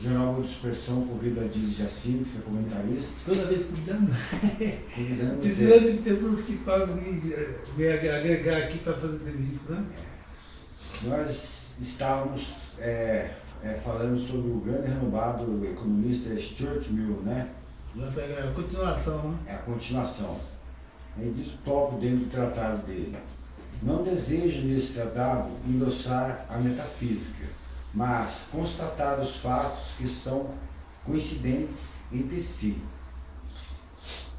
Jornal Boa Dispersão convida a Didi Jacinto, que é comentarista. Toda vez convidando. Convidando Precisando de pessoas que possam me, eh, me agregar aqui para fazer entrevista, né? Nós estávamos é, é, falando sobre o grande renomado economista Stuart Mill, né? Vai pegar a continuação, né? É a continuação. Ele diz o tópico dentro do tratado dele. Não desejo nesse tratado endossar a metafísica, mas constatar os fatos que são coincidentes entre si.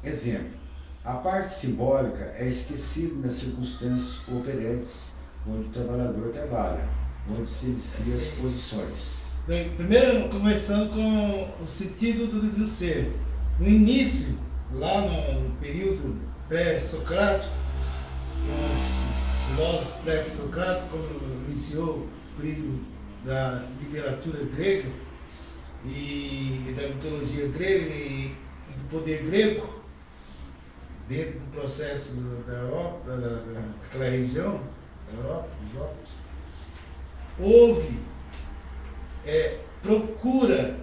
Exemplo, a parte simbólica é esquecida nas circunstâncias operantes onde o trabalhador trabalha, onde se inicia as posições. Bem, primeiro, começando com o sentido do, do ser. No início, lá no período pré-socrático, os filósofos pré-socráticos, quando iniciou o período da literatura grega e da mitologia grega e do poder grego, dentro do processo da Europa, da, daquela região, da Europa, dos Europos, houve é, procura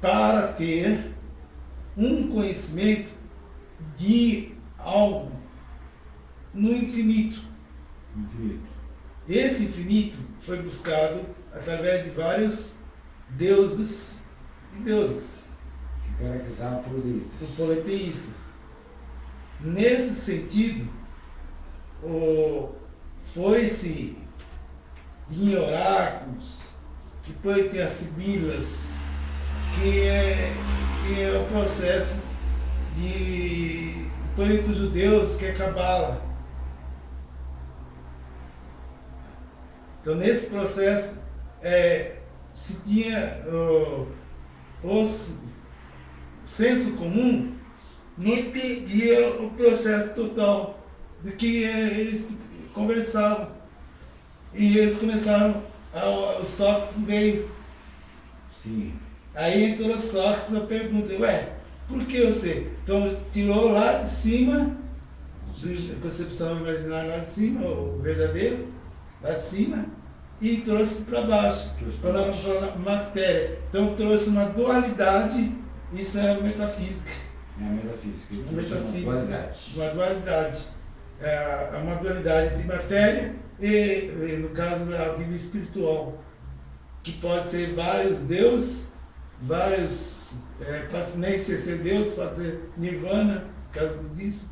para ter um conhecimento de algo no infinito. Infinito. Esse infinito foi buscado através de vários deuses e deusas, Que caracterizava por do listas. politeísta. Nesse sentido, o- foi-se em oráculos, depois tem as sibilas, que é, que é o processo de. Depois os judeus, que é Cabala. Então, nesse processo, é, se tinha os senso comum, não entendia o processo total do que eh, eles conversavam. E eles começaram, a, o Sócrates veio. Sim. Aí entrou o Sócrates na pergunta, ué, por que você? Então tirou lá de cima, da concepção imaginária lá de cima, o verdadeiro, lá de cima, e trouxe para baixo, Trouxe para baixo. a matéria. Então trouxe uma dualidade, isso é metafísica. É a metafísica. Ele A trouxe uma metafísica, dualidade. uma dualidade. É uma dualidade entre matéria e, no caso, a vida espiritual, que pode ser vários deuses, vários, é, nem ser, ser Deus, pode ser Nirvana, no caso disso.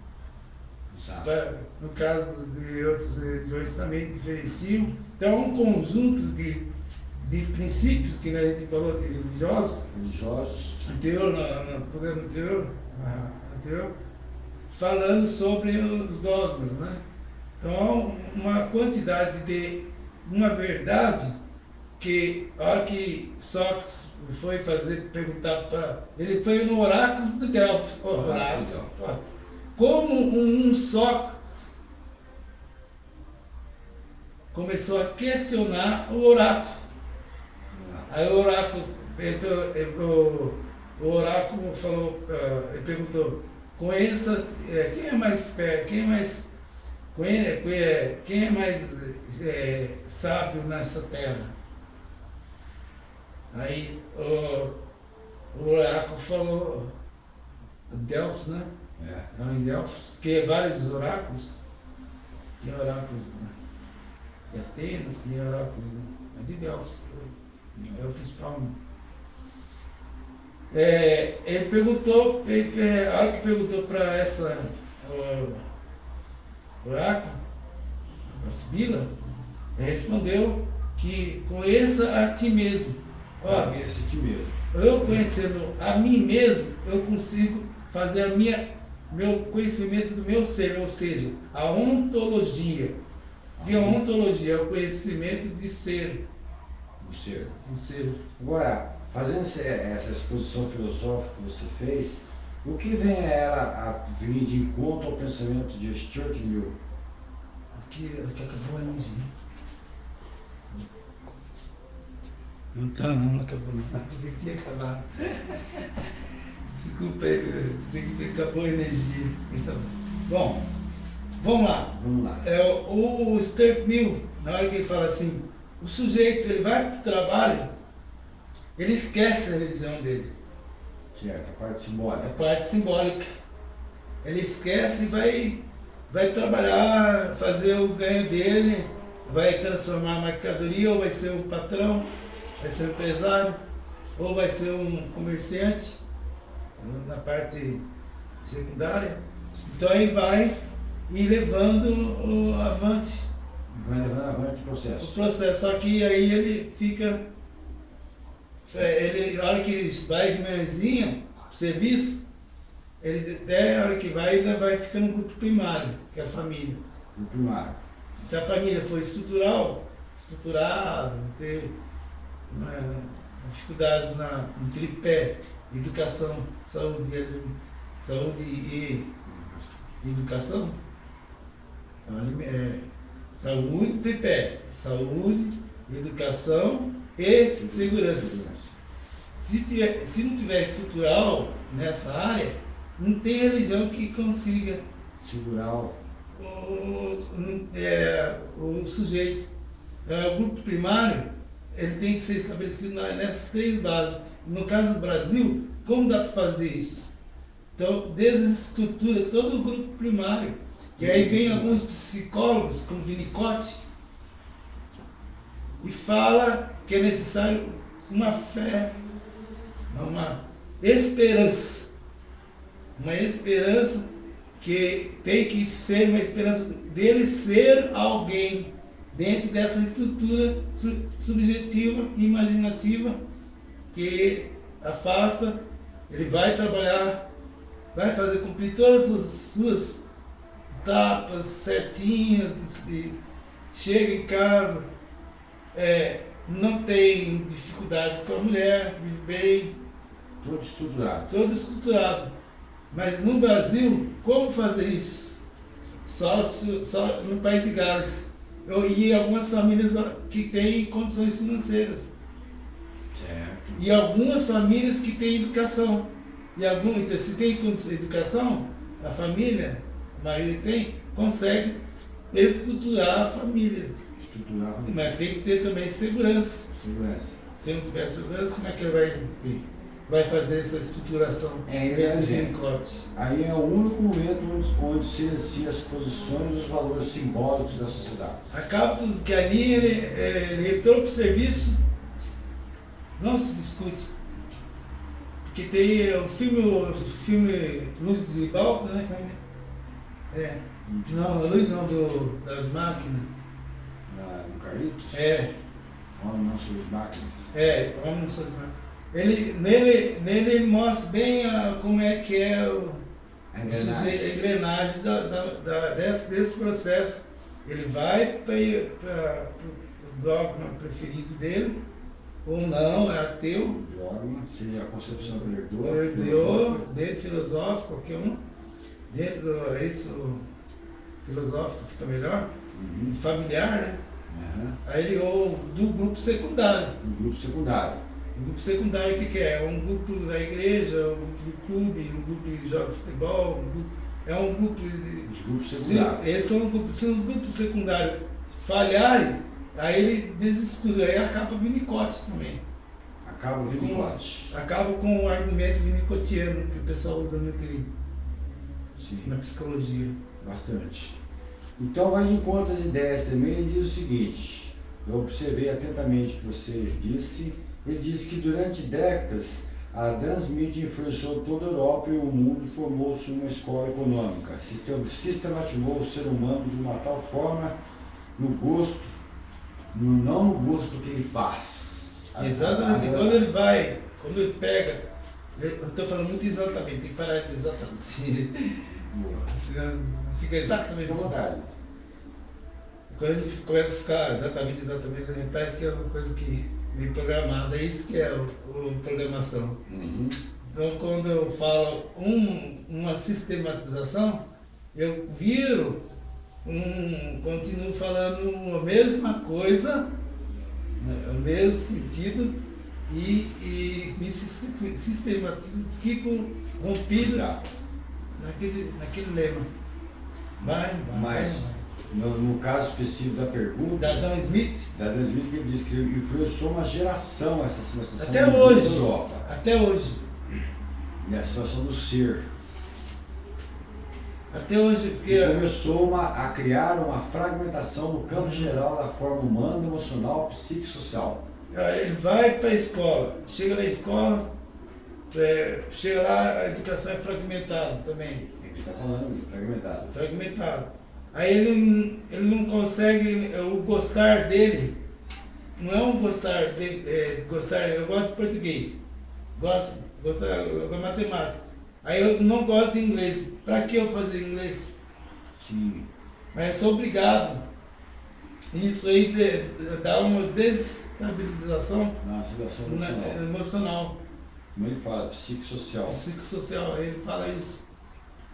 No caso de outras religiões também diferenciam. Então, é um conjunto de, de princípios que né, a gente falou de religiosos, Religiosos. anterior, no, no programa anterior, ah, anterior, falando sobre os dogmas, né? Então, uma quantidade de uma verdade que, a hora que Sócrates foi fazer, perguntar para. Ele foi no Oráculo de Delfos. ó, Oráculo Como um Sócrates começou a questionar o oráculo. Aí o oráculo, o, oráculo falou, ah, ele perguntou, conheça, eh, quem é mais quem é mais, conhe- quem é mais eh, sábio nessa terra? Aí o, o oráculo falou, Delfos, né? É. Lá em Delfos, que é vários oráculos, tinha oráculos né, de Atenas, tinha oráculos né, mas de Delfos, é o principal. É, ele perguntou, ele, é, a hora que perguntou para essa o, oráculo, a Sibila, ele respondeu que conheça a ti mesmo. Ó, Esse ti mesmo. eu conhecendo a mim mesmo, eu consigo fazer a minha, meu conhecimento do meu ser, ou seja, a ontologia. E a ontologia é o conhecimento de ser, O ser. de ser. Agora, fazendo essa exposição filosófica que você fez, o que vem a ela a vir de encontro ao pensamento de Stuart Mill? Aqui, aqui acabou a luz, né? Não tá não, não acabou não. Pensei que tinha acabado. Desculpa aí, pensei que acabou a energia. Então, bom, vamos lá. Vamos lá. É, o Stuart Mill, na hora que ele fala assim, o sujeito ele vai para o trabalho ele esquece a religião dele. Certo, a parte simbólica. A parte simbólica. Ele esquece e vai, vai trabalhar, fazer o ganho dele, vai transformar a mercadoria, ou vai ser um patrão, vai ser um empresário, ou vai ser um comerciante na parte secundária. Então aí vai ir levando o avante. Vai levando avante o processo. O processo, só que aí ele fica. é, Ele, a hora que vai de manhãzinha serviço, ele até a hora que vai ainda vai ficando no grupo primário, que é a família. No primário. Se a família for estrutural, estruturada, não ter né, dificuldades na, no tripé, educação, saúde, e- saúde e educação, então, é, saúde, tripé, saúde, educação e segurança. Se, tiver- se não tiver estrutural nessa área, não tem religião que consiga Segurar o. é, o sujeito. É, o grupo primário ele tem que ser estabelecido nessas três bases. No caso do Brasil, como dá para fazer isso? Então, desestrutura todo o grupo primário. E aí vem alguns psicólogos, como Winnicott, e fala que é necessário uma fé, uma esperança. Uma esperança que tem que ser uma esperança dele ser alguém dentro dessa estrutura su- subjetiva, imaginativa, que a faça, ele vai trabalhar, vai fazer cumprir todas as suas etapas certinhas, e chega em casa, é, não tem dificuldades com a mulher, vive bem, Todo estruturado. todo estruturado. Mas no Brasil, como fazer isso? Só, só no país de Gales. Eu, e algumas famílias que têm condições financeiras. Certo. E algumas famílias que têm educação. E algum, então, se tem educação, a família, a maioria tem, consegue estruturar a família. Estruturar a Mas tem que ter também segurança. segurança. Se não tiver segurança, como é que ele vai, ter- vai fazer essa estruturação? É, dentro é do? Aí é o único momento onde, se inicia as posições e os valores simbólicos da sociedade. Acaba tudo que ali ele, é, ele entrou para o serviço, não se discute. Porque tem o filme, o filme Luz de Balto, né? como é? É. Não, a luz não, do, das máquinas. Na, no Carlitos? É, Homem não suas máquinas. é, Homem nas suas máquinas. Ele, nele, nele ele mostra bem a, como é que é o, A engrenagem. engrenagem da, da, da- desse, desse processo. Ele vai para o dogma preferido dele, ou não, é ateu, Dogma, seja a concepção que ele herdou. herdou, dentro filosófico, qualquer um, dentro do, isso filosófico fica melhor, Uhum. familiar, né? Aham. Aí ele, ou do grupo secundário. No grupo secundário. O grupo secundário o que, que é? É um grupo da igreja, um grupo do clube, um grupo que joga futebol, um grupo, é um grupo de, Os grupos Se, secundários. esses são se os grupos secundários falharem, aí ele desestuda, aí acaba Winnicott também. Acaba o Winnicott. Acaba com o argumento winnicottiano, que o pessoal usa muito aí Sim. na psicologia. Bastante. Então vai de encontro às ideias também, ele diz o seguinte, eu observei atentamente o que você disse, ele disse que durante décadas a Dan Smith influenciou toda a Europa e o mundo e formou-se uma escola econômica, Sistem- sistematizou o ser humano de uma tal forma no gosto, não no gosto que ele faz. Exatamente. Quando ele vai, quando ele pega, eu estou falando muito exatamente, tem que parar de exatamente. Boa. Senão Fica exatamente. À vontade. Quando ele começa a ficar exatamente, exatamente, ele parece que é uma coisa que meio programada, é isso que é o, o programação. Uhum. Então, quando eu falo um, uma sistematização, eu viro, um, continuo falando a mesma coisa, né, o mesmo sentido, e, e me sis- sistematizo, fico rompido naquele, naquele lema. Vai, vai, Mas vai. no, no caso específico da pergunta, Da Adam Smith? da Dan Smith, que ele diz que influenciou uma geração essa situação Até hoje. Europa. Até hoje. E a situação do ser. Até hoje, porque E começou uma, a criar uma fragmentação no campo geral da forma humana, emocional, psicossocial. ah, ele vai para a escola, chega na escola, é, chega lá, a educação é fragmentada também. Ele está falando, fragmentado. Fragmentado. Aí ele, não- ele não consegue, o gostar dele, não é um gostar de, é, gostar, eu gosto de português, gosto, gosto de matemática. Aí eu não gosto de inglês. Para que eu fazer inglês? Sim. Mas eu sou obrigado. Isso aí de- dá uma desestabilização Na situação na- emocional. emocional, Como ele fala, psicossocial. psicossocial. Aí ele fala isso.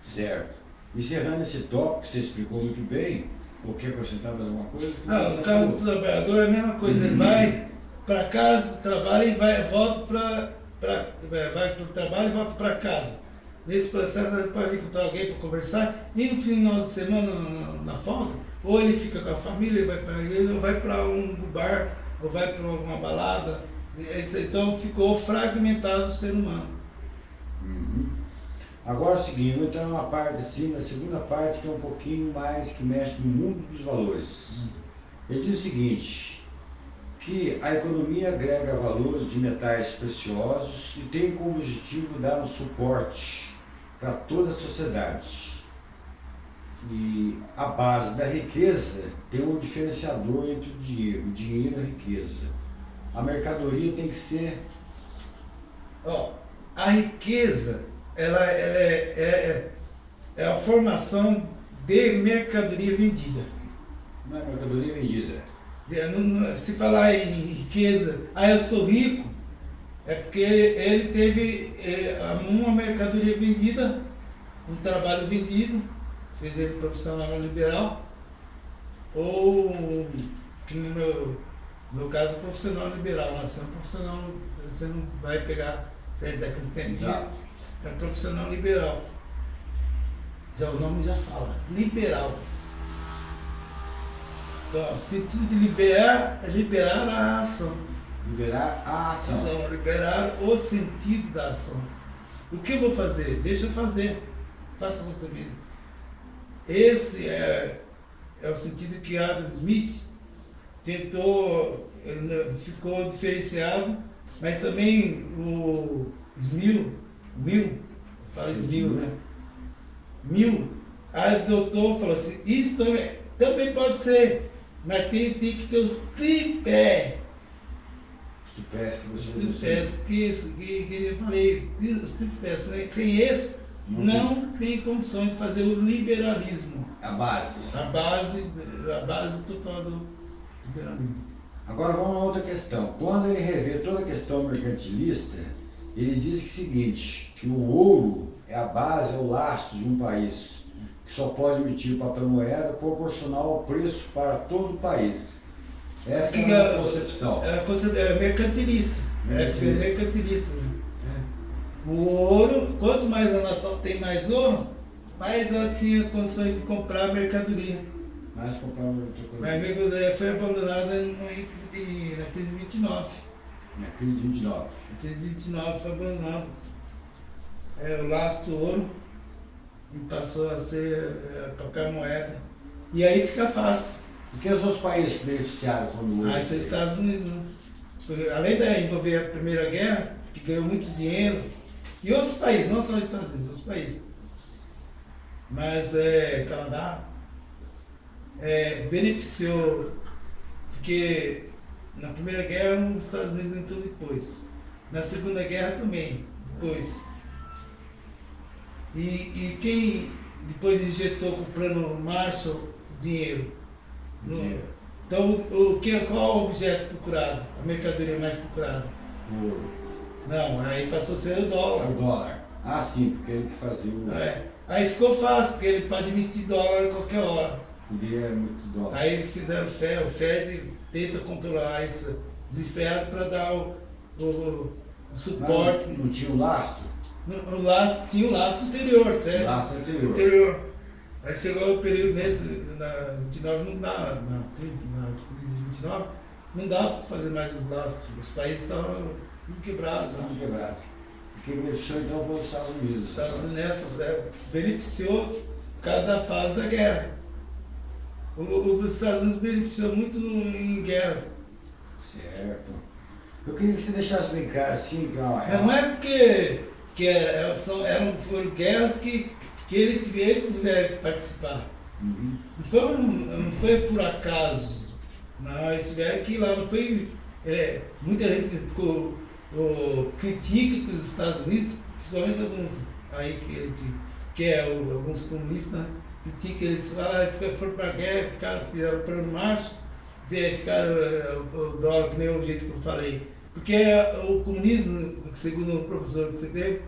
Certo. Encerrando esse tópico, que você explicou muito bem, ou quer acrescentar mais alguma coisa? Ah, no caso do trabalhador é a mesma coisa. Ele vai para casa, trabalha e vai, volta para vai para o trabalho e volta para casa. Nesse processo ele pode encontrar alguém para conversar e no final de semana na, na folga, ou ele fica com a família, vai para a igreja, ou vai para um bar, ou vai para alguma balada. Isso, Então ficou fragmentado o ser humano. Uhum. Agora é o seguinte, vou entrar numa parte assim, na segunda parte, que é um pouquinho mais que mexe no mundo dos valores. Ele diz o seguinte, que a economia agrega valores de metais preciosos e tem como objetivo dar um suporte para toda a sociedade. E a base da riqueza tem um diferenciador entre o dinheiro, o dinheiro e a riqueza. A mercadoria tem que ser Ó, a riqueza, ela, ela é, é, é a formação de mercadoria vendida. não é mercadoria vendida. É, Se falar em riqueza, ah, eu sou rico, é porque ele teve é, uma mercadoria vendida, um trabalho vendido, fez ele profissional liberal, ou, que no meu, no caso, profissional liberal. Né? Você é um profissional, você não vai pegar, você é da cristianismo, Exato. é profissional liberal. Já o nome já fala, liberal. Então, o sentido de liberar é liberar a ação. Liberar a ação. Ação, liberar o sentido da ação. O que eu vou fazer? Deixa eu fazer. Faça você mesmo. Esse é, é o sentido que Adam Smith tentou, ficou diferenciado, mas também o Smil, Mil, fala Smil, né? Mil adotou, falou assim, isso também, também pode ser, mas tem, tem que ter os tripé, tripés que os tripés, que, que, que eu falei, os tripés, sem, sem esse, Não não tem condições de fazer o liberalismo, A base. a base, a base total do liberalismo. Agora vamos a outra questão. Quando ele revê toda a questão mercantilista, ele diz que é o seguinte, que o ouro é a base, é o lastro de um país, que só pode emitir papel moeda proporcional ao preço para todo o país. Essa é a é- concepção. É, é mercantilista. É Mercantilista. mercantilista. né? É. O ouro, quanto mais a nação tem mais ouro, mais ela tinha condições de comprar mercadoria. Mas comprar coisa. Mas a mercadoria foi abandonada no, de- na crise 29. Na crise de 29. Na crise 29 foi abandonado. É, o lastro ouro e passou a ser é, papel moeda. E aí fica fácil. E são os países que beneficiaram quando? Ah, isso é Estados Unidos, né? Porque, Além de envolver a Primeira Guerra, que ganhou muito dinheiro, e outros países, não só os Estados Unidos, outros países. Mas é, Canadá é, beneficiou, porque na Primeira Guerra os Estados Unidos entrou depois. Na Segunda Guerra também, depois. E, e quem depois injetou com o plano Marshall dinheiro? No- então, o, que, qual o objeto procurado? A mercadoria mais procurada? O ouro. Não, aí passou a ser o É dólar. o dólar. Ah, sim, porque ele que fazia o. É. Aí ficou fácil, porque ele pode emitir dólar a qualquer hora. Podia muitos dólares. Aí eles fizeram FED, o FED tenta controlar esse desenfreado para dar o, o- o suporte. Não, não tinha o lastro? No, o laço, tinha o laço anterior, até. Laço anterior. anterior. Aí chegou o período nesse, na 29 não dá, na, 30, na crise de 29, não dá para fazer mais os laços. Os países estavam tudo quebrados. Tudo quebrado. Quem beneficiou então foi os Estados Unidos. Os Estados Unidos nessa, né, beneficiou cada fase da guerra. O, o, os Estados Unidos beneficiou muito no, em guerras. Certo. Eu queria que você deixasse claro assim, que ó, Não, não é porque que era, são, eram, foram guerras que, que eles, eles tiveram que participar. Uhum. Não, foi não foi por acaso. Não, eles tiveram que ir lá, não foi. É, muita gente ficou, o, critica que os Estados Unidos, principalmente alguns aí que, que é o, alguns comunistas, né, criticam eles lá, foram para a guerra, ficaram, fizeram o plano março, ficaram o, o dólar, que nem o jeito que eu falei porque o comunismo, segundo o professor que você teve,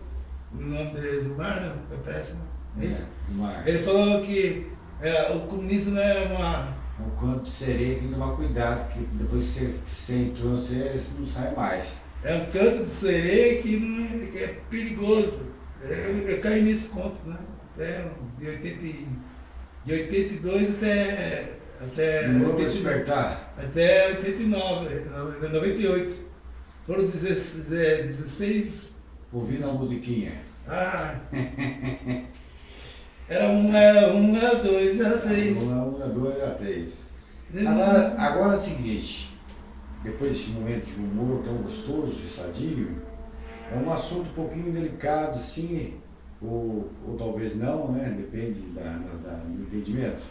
no nome do Mar, né? Foi péssimo. É. Ele falou que é, o comunismo é uma. É um canto de sereia que tem que tomar cuidado, que depois que você, você entrou, você não sai mais. É um canto de sereia que, não é, que é perigoso. Eu, eu caí nesse conto, né? Até de, 80, de 82 até. Até, não despertar? Até 89, 98. Foram 16. 16 Ouvindo a musiquinha. Ah! Era um, era um, era dois, era três. Um, um, era dois, era três. Agora, agora é o seguinte, depois desse momento de humor tão gostoso e sadio, é um assunto um pouquinho delicado, sim, ou, ou talvez não, né? Depende da, da, do entendimento.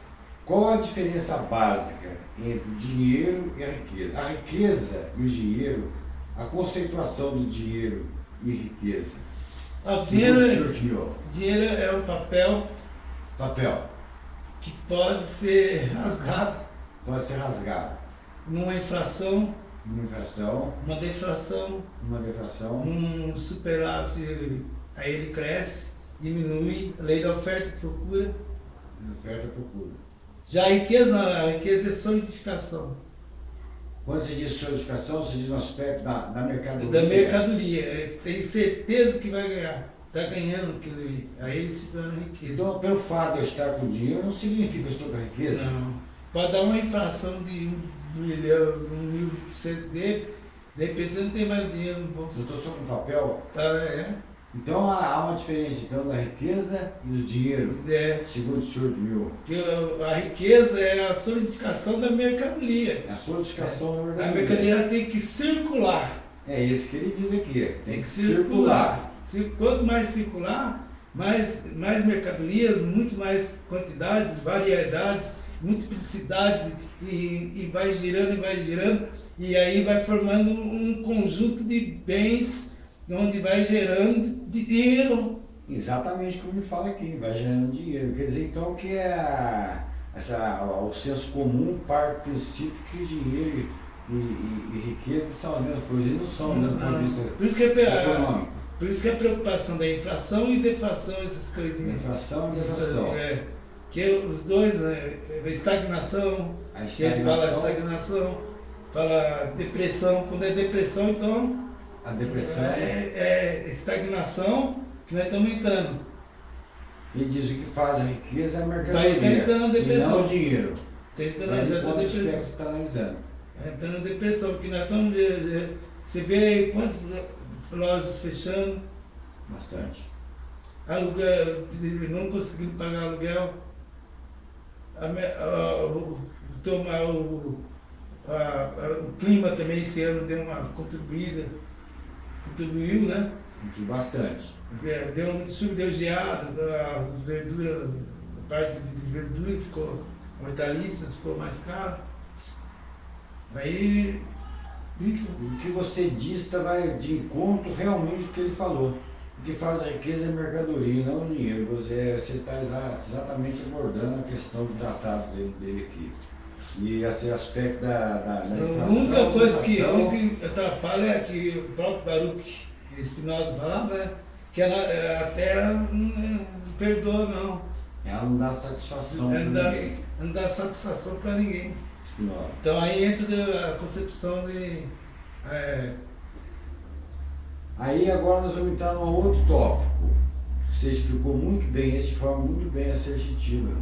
Qual a diferença básica entre o dinheiro e a riqueza? A riqueza e o dinheiro a conceituação do dinheiro e riqueza. Ah, o dinheiro, é, dinheiro é um papel, papel que pode ser rasgado. Pode ser rasgado. Numa inflação. Uma inflação. Uma deflação. Uma deflação. Um superávit, aí ele cresce, diminui, lei da oferta e procura. Oferta e procura. Já a riqueza, a riqueza é solidificação. Quando você diz solidificação, você diz no aspecto da, da mercadoria. Da mercadoria. Têm certeza que vai ganhar. Está ganhando, que aí ele se torna riqueza. Então, pelo fato de eu estar com dinheiro, não significa que eu estou com riqueza? Não. Pode dar uma inflação de um milhão, um mil por cento dele, de repente você não tem mais dinheiro no bolso. Eu estou só com papel? Tá, é. Então há uma diferença então da riqueza e do dinheiro, é. segundo o senhor viu. Que a riqueza é a solidificação da mercadoria. É a solidificação é. da mercadoria. A mercadoria tem que circular. É isso que ele diz aqui. Tem, tem que circular. circular. Quanto mais circular, mais, mais mercadorias, muito mais quantidades, variedades, multiplicidades e, e vai girando e vai girando e aí vai formando um conjunto de bens onde vai gerando dinheiro. Exatamente como ele fala aqui, vai gerando dinheiro. Quer dizer, então, que é essa, o senso comum parte do princípio que dinheiro e, e, e, riqueza são as mesmas coisas, e não são, né, do ponto de vista por isso que é. Por isso que a preocupação da inflação e deflação, essas coisinhas. Inflação e deflação. É, que os dois, né, estagnação, a estagnação. que a gente fala estagnação, fala depressão, quando é depressão, então a depressão. É, é estagnação que nós estamos entrando. Ele diz que o que faz a riqueza é a mercadoria. Está entrando na depressão. E não o dinheiro. Está entrando na depressão. Você está analisando. Está entrando na depressão, porque nós estamos. Você vê quantas lojas fechando. Bastante. Aluguel, não conseguindo pagar aluguel. A, a, o, tomar o, a, o clima também esse ano deu uma contribuída contribuiu, né? Contribuiu bastante. É, deu um sub, deu geada, a verdura, a parte de verdura ficou, hortaliças ficou mais caro. Aí. O que você disse tá, vai de encontro realmente o que ele falou. O que faz a riqueza é mercadoria, não o dinheiro. Você está exatamente abordando a questão do tratado dele, dele aqui. E esse aspecto da, da, da inflação. A única coisa que, que atrapalha é que o próprio Baruch Espinosa falava, né? Que ela, é, a terra não, perdoa, não. Ela não dá satisfação para ninguém. Não dá satisfação para ninguém. Espinosa. Então aí entra a concepção de. É... Aí agora nós vamos entrar num outro tópico. Você explicou muito bem, de forma muito bem assertiva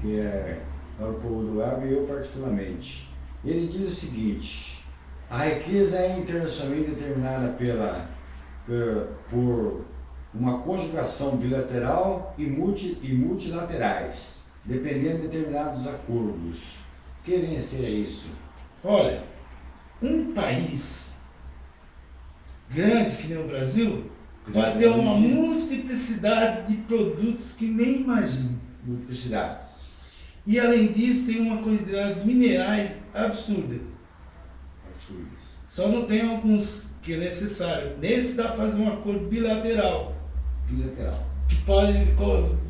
que é para o povo do web e eu particularmente. Ele diz o seguinte, a riqueza é internacionalmente determinada pela, por, por uma conjugação bilateral e, multi, e multilaterais, dependendo de determinados acordos. O que vem a ser isso? Olha, um país grande que nem o Brasil vai ter uma multiplicidade de produtos que nem imagina. Multiplicidades. E além disso tem uma quantidade de minerais absurda. Absurdas. Só não tem alguns que é necessário. Nesse dá para fazer um acordo bilateral. Bilateral. Que pode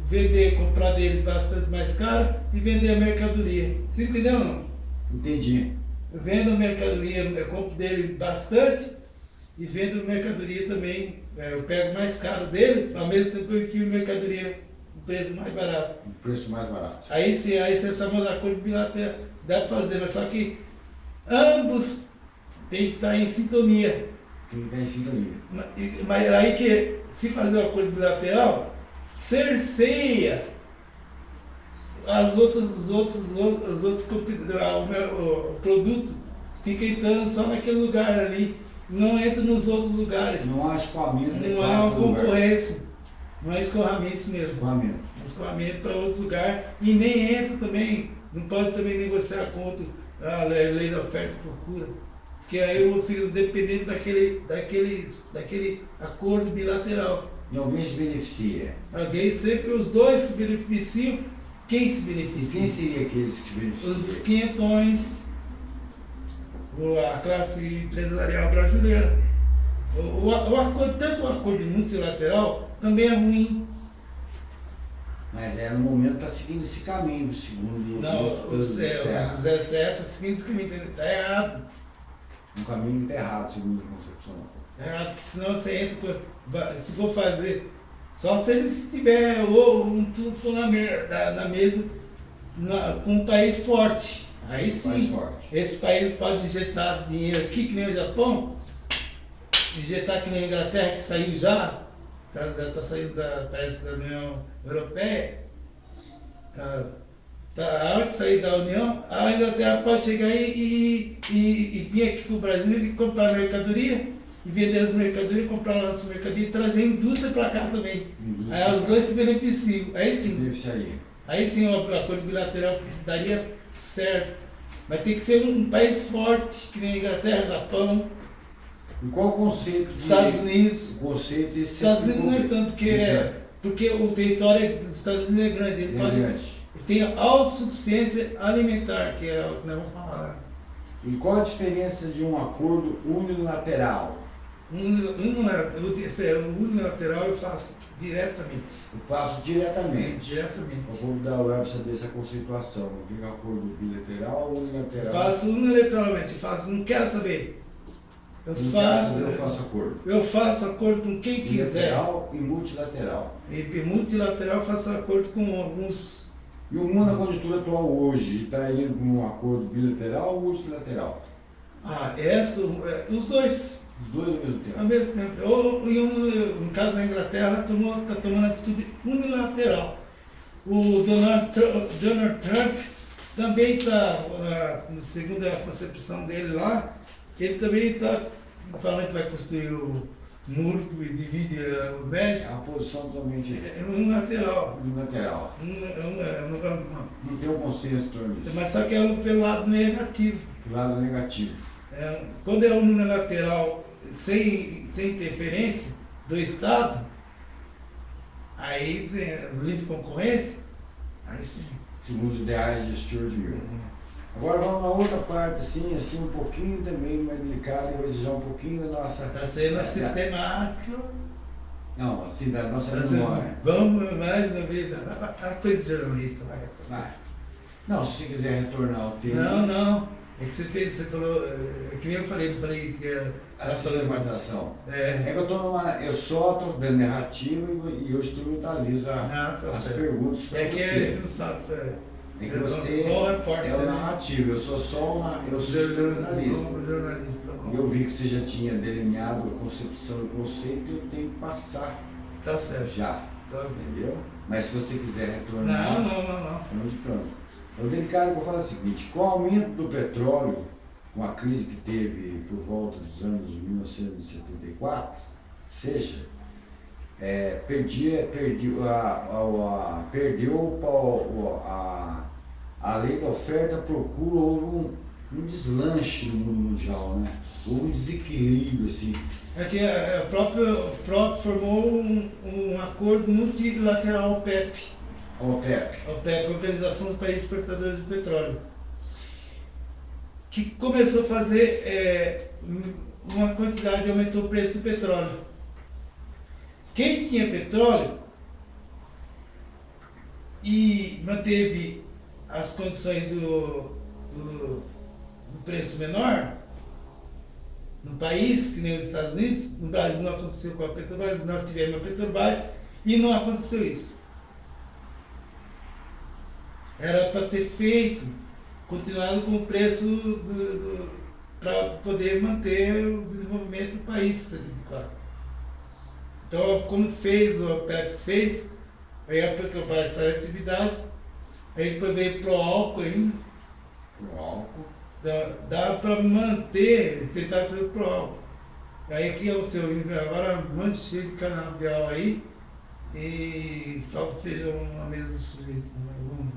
vender, comprar dele bastante mais caro e vender a mercadoria. Você entendeu não? Entendi. Eu vendo a mercadoria, eu compro dele bastante e vendo mercadoria também. É, eu pego mais caro dele, ao mesmo tempo eu enfio mercadoria com preço mais barato. Um preço mais barato. Aí sim, aí você chama de acordo bilateral, dá para fazer, mas só que ambos tem que estar em sintonia. Tem que estar em sintonia. Mas, mas aí que se fazer o acordo bilateral, cerceia as outras, os outros, os outros, os outros o, o produto fica entrando só naquele lugar ali, não entra nos outros lugares. Não há escoamento. Não há uma concorrência. Não é escoamento mesmo. Escoamento. Escoamento para outros lugares. E nem entra também, não pode também negociar contra a lei da oferta e procura. Porque aí eu fico dependente daquele, daquele, daquele acordo bilateral. E alguém se beneficia. Alguém sempre, os dois se beneficiam. Quem se beneficia? Quem seria aqueles que se beneficiam? Os quinhentões, a classe empresarial brasileira. O, o, o acordo, tanto o acordo multilateral também é ruim. Mas é no momento está seguindo esse caminho, segundo Não, o, Zé, o Zé Certo está seguindo esse caminho, está errado. Um caminho que está errado, segundo a concepção. É porque senão você entra, se for fazer, só se ele tiver ou um tudo na, na mesa na, com um país forte. Aí sim, esse país pode injetar dinheiro aqui, que nem o Japão, injetar que nem a Inglaterra, que saiu já, tá, já está saindo da, parece, da União Europeia, tá, a hora de sair da União, a Inglaterra pode chegar e, e, e, vir aqui para o Brasil e comprar mercadoria, e vender as mercadorias, comprar lá nossa mercadoria e trazer a indústria para cá também. Indústria. Aí os dois se beneficiam. Aí sim. Beneficiaria. Aí sim o acordo bilateral daria certo. Mas tem que ser um país forte, que nem Inglaterra, Japão. E qual o conceito de Estados Unidos? O conceito de Estados Unidos não é tanto, porque, é, porque o território dos Estados Unidos é grande. Ele, é pode, grande. Tem autossuficiência alimentar, que é o que nós vamos falar. E qual a diferença de um acordo unilateral? unilateral eu faço diretamente. Eu faço diretamente. Diretamente. Eu vou dar o web saber essa conceituação. O que é acordo bilateral ou unilateral? Eu faço unilateralmente, faço, não quero saber. Eu não faço. Saber, eu faço acordo. Eu faço acordo com quem quiser. Bilateral e multilateral. E multilateral eu faço acordo com alguns. E o mundo da conjuntura atual hoje está indo para um acordo bilateral ou multilateral? Ah, essa, os dois. Os dois ao mesmo tempo? Ao mesmo tempo. Ou, em um, no caso da Inglaterra, está tá tomando atitude unilateral. O Donald Trump, Donald Trump também está, segundo a concepção dele lá, ele também está falando que vai construir o muro que divide o México. A posição totalmente é unilateral. Unilateral. Um, um, um, não. tem um consenso torno disso. Mas só que é pelo lado negativo. Pelo lado negativo. É, quando é unilateral sem, sem interferência do Estado, aí livre concorrência, aí sim. Segundo os ideais de Stuart Mill. Uhum. Agora vamos na outra parte, assim, assim, um pouquinho também mais delicada, eu vou exigir um pouquinho da nossa. Está sendo da, sistemático. Não, assim, da nossa tá memória. Vamos mais uma vez, a coisa de jornalista, vai. vai. Não, se você quiser retornar ao tema. Não, não. É que você fez, você falou, é que nem eu falei, eu falei que era. A sistematização. É. é que eu tô numa. Eu só estou dando narrativa e eu instrumentalizo a, ah, tá as certo. perguntas para é você. É que você não sabe. É, é que você é o narrativo, eu sou só uma. Eu sou jornalista. Tá e eu vi que você já tinha delineado a concepção e o conceito e eu tenho que passar. Tá certo. Já. Tá. Entendeu? Mas se você quiser retornar. Não, não, não, não. Estamos de pronto. Então, delicado que eu falo é o seguinte: com o aumento do petróleo, com a crise que teve por volta dos anos de 1974, seja, é, perdia, perdi, a, a, a, perdeu a, a, a lei da oferta procura houve um, um deslanche no mundo mundial, né? Houve um desequilíbrio, assim. É que a própria, o próprio formou um, um acordo multilateral OPEP. OPEP. OPEP, Organização dos Países Exportadores de Petróleo. Que começou a fazer é, uma quantidade, aumentou o preço do petróleo. Quem tinha petróleo e manteve as condições do, do, do preço menor, no país, que nem os Estados Unidos, no Brasil não aconteceu com a Petrobras, nós tivemos a Petrobras e não aconteceu isso. Era para ter feito, continuado com o preço para poder manter o desenvolvimento do país 74. Então, como fez, o OPEP fez, aí a Petrobras em atividade, veio pro álcool ainda. Pro álcool. Dá, dá para manter, eles tentaram fazer pro álcool. Aí aqui é o seu agora um monte cheio de canavial aí e falta feijão na mesa do sujeito. Né?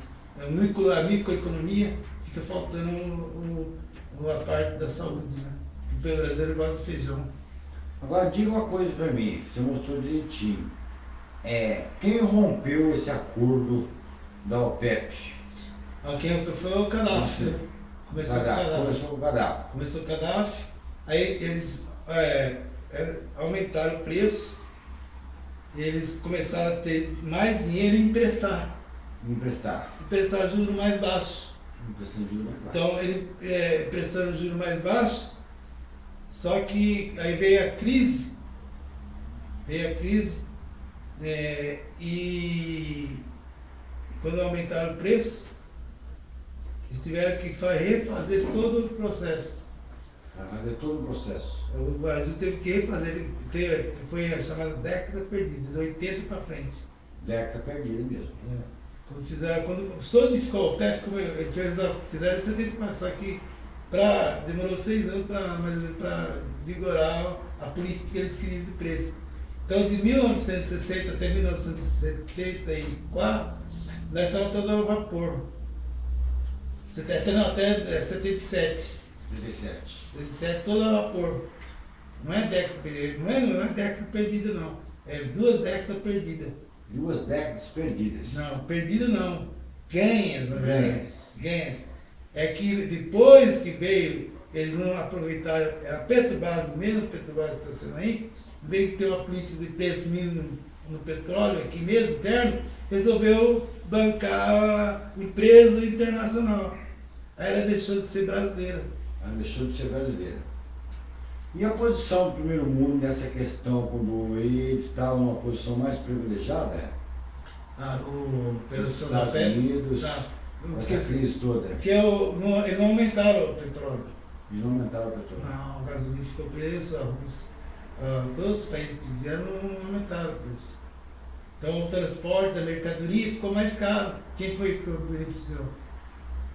A microeconomia fica faltando uma parte da saúde, né? O brasileiro gosta de feijão. Agora diga uma coisa para mim, você mostrou direitinho. É, quem rompeu esse acordo da OPEP? Ah, quem foi o Gaddafi. Né? Começou o Gaddafi. Começou o Gaddafi. Começou o Gaddafi, aí eles é, é, aumentaram o preço, eles começaram a ter mais dinheiro e emprestar. Emprestar. Emprestar juros mais baixos. Emprestar juros mais baixos. Então, ele é, prestando juros mais baixos, só que aí veio a crise, veio a crise, é, e quando aumentaram o preço, eles tiveram que refazer todo o processo. Fazer todo o processo. O Brasil teve que refazer, foi a chamada década perdida, de 80 para frente. Década perdida mesmo. É. Quando fizeram, quando solidificou o teto, como ele fez, fizeram em 74, só que pra, demorou seis anos para vigorar a política que eles queriam de preço. Então, de 1960 até 1974, nós estávamos todos a vapor. Até, não, até 77. 77. 77, todo a vapor. Não é década perdida, não é, não é década perdida, não. É duas décadas perdidas. Duas décadas perdidas. Não, perdida não. Ganhas, não ganhas. Ganhas é que depois que veio, eles não aproveitaram, é a Petrobras, mesmo a Petrobras está sendo aí, veio ter uma política de preço mínimo no petróleo, aqui mesmo, interno, resolveu bancar a empresa internacional. Aí ela deixou de ser brasileira. Ela deixou de ser brasileira. E a posição do primeiro mundo nessa questão, quando eles estavam numa posição mais privilegiada? Ah, o Pedro Estados Unidos. Tá essa crise toda. Porque eu, não, eles não aumentaram o petróleo. Eles não aumentaram o petróleo? Não, o gasolina ficou preço, arroz. Uh, todos os países que vieram não aumentaram o preço. Então o transporte da mercadoria ficou mais caro. Quem foi que beneficiou?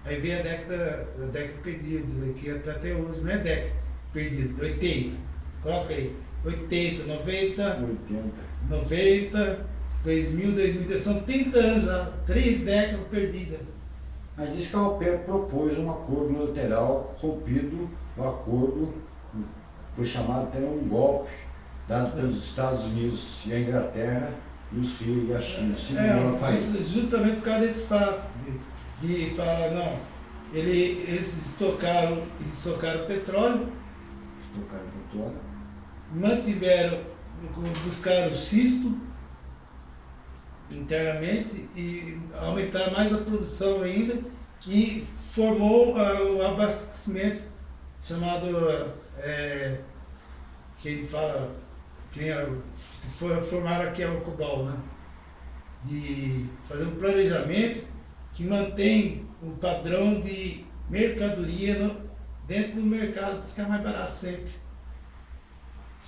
Aí veio a década, a década perdida, que até, hoje, não é década perdida, 80. Coloca aí. 80, 90, 80. 90, 2000, 2010, são 30 anos já, três décadas perdidas. Mas diz que a OPEP propôs um acordo unilateral rompido, o acordo foi chamado até um golpe dado pelos Estados Unidos e a Inglaterra e os e a China, é, país. Justamente por causa desse fato, de, de falar, não, ele, eles estocaram, estocaram petróleo. Estocaram petróleo. Mantiveram, buscaram xisto internamente e aumentar mais a produção ainda e formou uh, o abastecimento chamado é, que a gente fala que foi formar aqui a Ocubal, né? De fazer um planejamento que mantém o padrão de mercadoria no, dentro do mercado, ficar mais barato sempre.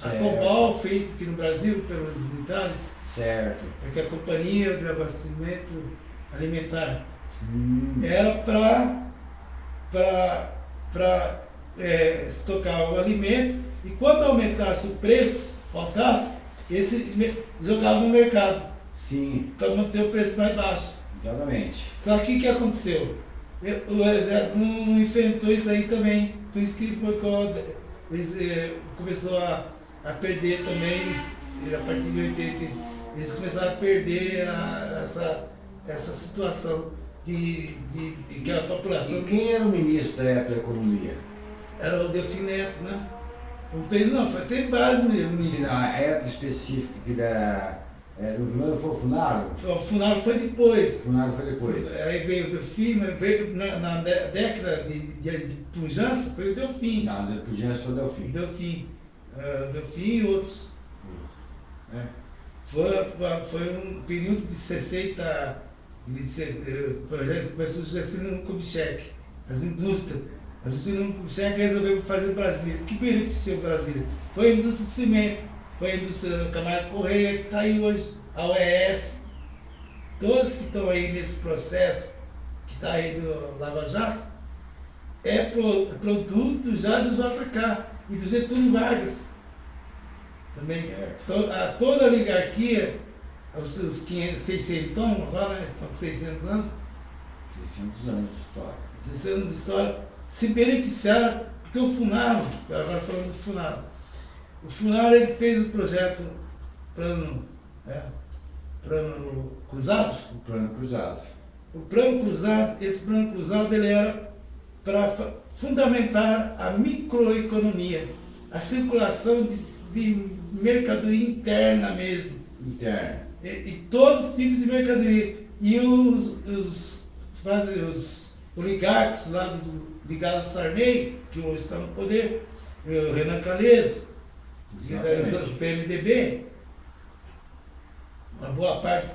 A Certo. COBAL, feito aqui no Brasil pelos militares, Certo. é que a Companhia de Abastecimento Alimentar. Hum, Era para para é, estocar o alimento e quando aumentasse o preço, faltasse, esse jogava no mercado sim, para manter o preço mais baixo. exatamente. Só que o que aconteceu? Eu- O exército não, enfrentou isso aí também. Por isso que foi quando eles eh, começou a, a perder também, a partir de 80, eles começaram a perder a- essa, essa situação de, de, de que a população E quem era o ministro da época da economia? era o Delfim Neto, né? Um período, não, foi, teve vários ministros. na época específica que da. É, no primeiro foi o Funaro? O Funaro foi depois. O Funaro foi depois. Aí veio o Delfim, veio na, na dé- década de, de, de pujança, foi o Delfim. Não, de Pujança foi o O Delfim. Delfim. Ah, Delfim e outros. né? Foi, foi um período de 60. De, se- eh, o projeto começou Juscelino Kubitschek, as indústrias. A Juscelino Kubitschek resolveu fazer Brasília. O que beneficiou Brasília? Foi a indústria de cimento, foi a indústria do Camargo Correia, que está aí hoje, a OES. Todos que estão aí nesse processo, que está aí do Lava Jato, é pro- produto já do JK e do Getúlio Vargas. Também. To- a, toda a oligarquia, os seus 500, 600 agora, né, estão com 600 anos, 600 anos de história. 600 anos de história, se beneficiaram, porque o Funaro, agora falando do Funaro, o Funaro ele fez o projeto plano, né, plano cruzado, O plano cruzado. O plano cruzado, esse plano cruzado ele era para fundamentar a microeconomia, a circulação de, de mercadoria interna mesmo, Interno. e, e todos os tipos de mercadoria. E os, os, faz- os oligarcos lá do, ligados a Sarney, que hoje está no poder, o Renan Calheiros, e os- o. PMDB, uma boa parte do